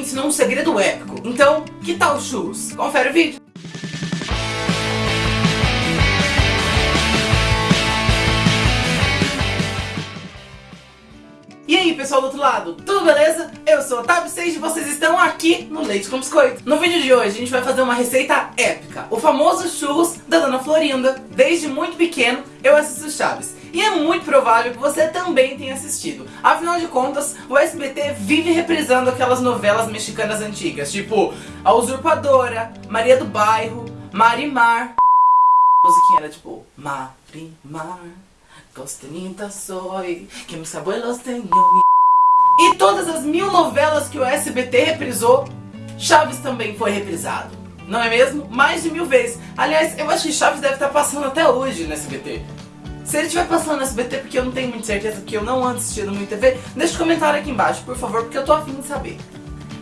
ensinou um segredo épico. Então, que tal churros? Confere o vídeo. E aí pessoal do outro lado, tudo beleza? Eu sou a Tab 6 e vocês estão aqui no Leite com Biscoito. No vídeo de hoje a gente vai fazer uma receita épica, o famoso churros da Dona Florinda. Desde muito pequeno eu assisto Chaves. E é muito provável que você também tenha assistido. Afinal de contas, o SBT vive reprisando aquelas novelas mexicanas antigas, tipo A Usurpadora, Maria do Bairro, Marimar. A musiquinha era tipo Marimar. Costenita soy, que mis abuelos tenían E todas as mil novelas que o SBT reprisou, Chaves também foi reprisado. Não é mesmo? Mais de mil vezes. Aliás, eu acho que Chaves deve estar passando até hoje no SBT. Se ele estiver passando no SBT, porque eu não tenho muita certeza que eu não ando assistindo muito TV, deixa um comentário aqui embaixo, por favor, porque eu tô afim de saber.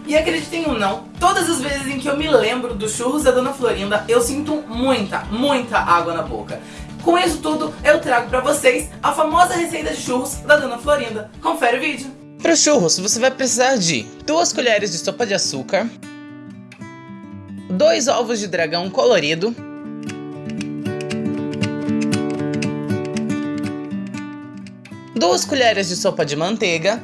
E acreditem ou não, todas as vezes em que eu me lembro dos churros da Dona Florinda, eu sinto muita, muita água na boca. Com isso tudo, eu trago pra vocês a famosa receita de churros da Dona Florinda. Confere o vídeo. Para os churros, você vai precisar de 2 colheres de sopa de açúcar, 2 ovos de dragão colorido, duas colheres de sopa de manteiga,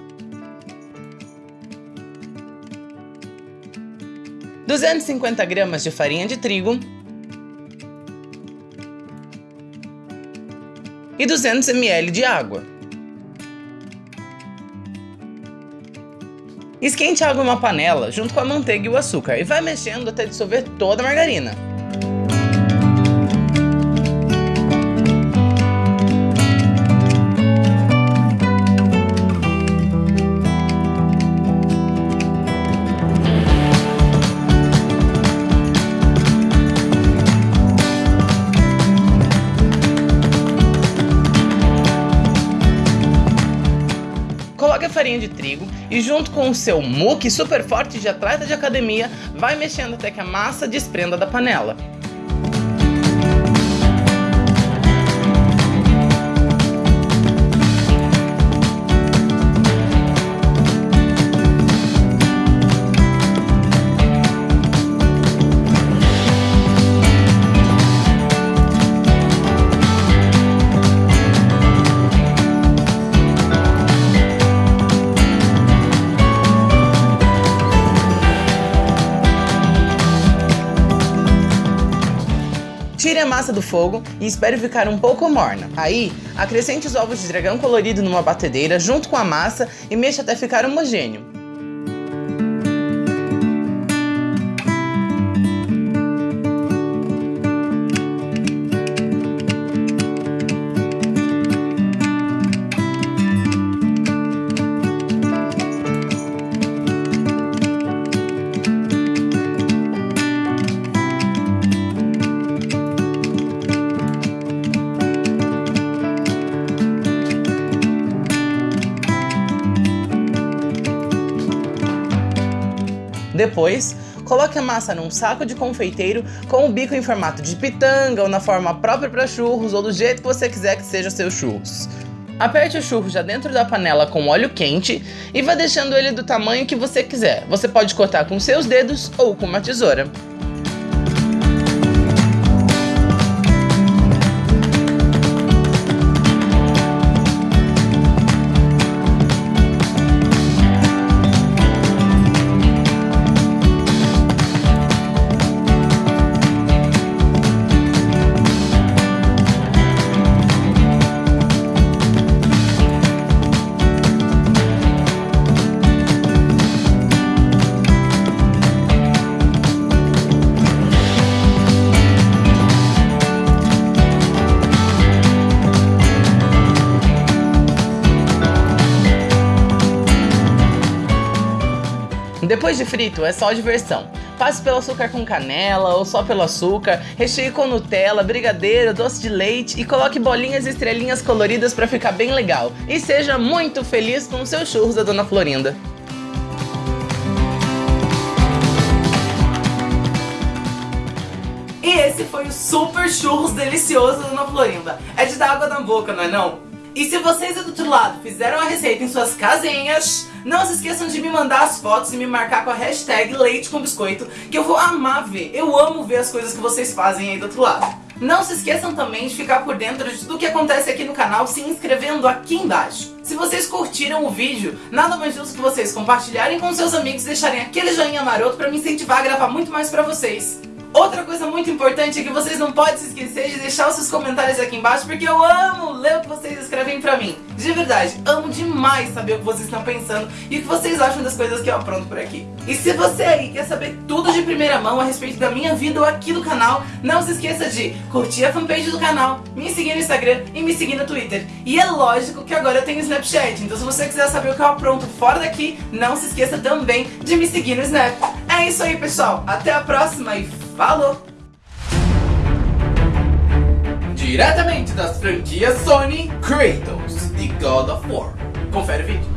250 gramas de farinha de trigo, e 200 ml de água. Esquente a água em uma panela junto com a manteiga e o açúcar e vai mexendo até dissolver toda a margarina. Coloque a farinha de trigo e junto com o seu muque super forte de atleta de academia, vai mexendo até que a massa desprenda da panela. Tire a massa do fogo e espere ficar um pouco morna. Aí, acrescente os ovos de dragão colorido numa batedeira junto com a massa e mexa até ficar homogêneo. Depois, coloque a massa num saco de confeiteiro com o bico em formato de pitanga ou na forma própria para churros ou do jeito que você quiser que seja seus churros. Aperte o churro já dentro da panela com óleo quente e vá deixando ele do tamanho que você quiser. Você pode cortar com seus dedos ou com uma tesoura. Depois de frito, é só diversão. Passe pelo açúcar com canela ou só pelo açúcar, recheie com Nutella, brigadeiro, doce de leite e coloque bolinhas e estrelinhas coloridas para ficar bem legal. E seja muito feliz com seus churros da Dona Florinda. E esse foi o super churros delicioso da Dona Florinda. É de dar água na boca, não é não? E se vocês do outro lado fizeram a receita em suas casinhas, Não se esqueçam de me mandar as fotos e me marcar com a hashtag leite com biscoito, que eu vou amar ver. Eu amo ver as coisas que vocês fazem aí do outro lado. Não se esqueçam também de ficar por dentro de tudo que acontece aqui no canal se inscrevendo aqui embaixo. Se vocês curtiram o vídeo, nada mais justo que vocês compartilharem com seus amigos e deixarem aquele joinha maroto pra me incentivar a gravar muito mais pra vocês. Outra coisa muito importante é que vocês não podem se esquecer de deixar os seus comentários aqui embaixo, porque eu amo ler o que vocês escrevem pra mim. De verdade, amo demais saber o que vocês estão pensando e o que vocês acham das coisas que eu apronto por aqui. E se você aí quer saber tudo de primeira mão a respeito da minha vida ou aqui do canal, não se esqueça de curtir a fanpage do canal, me seguir no Instagram e me seguir no Twitter. E é lógico que agora eu tenho Snapchat, então se você quiser saber o que eu apronto fora daqui, não se esqueça também de me seguir no Snap. É isso aí, pessoal. Até a próxima e falou! Diretamente das franquias Sony, Kratos e God of War. Confere o vídeo.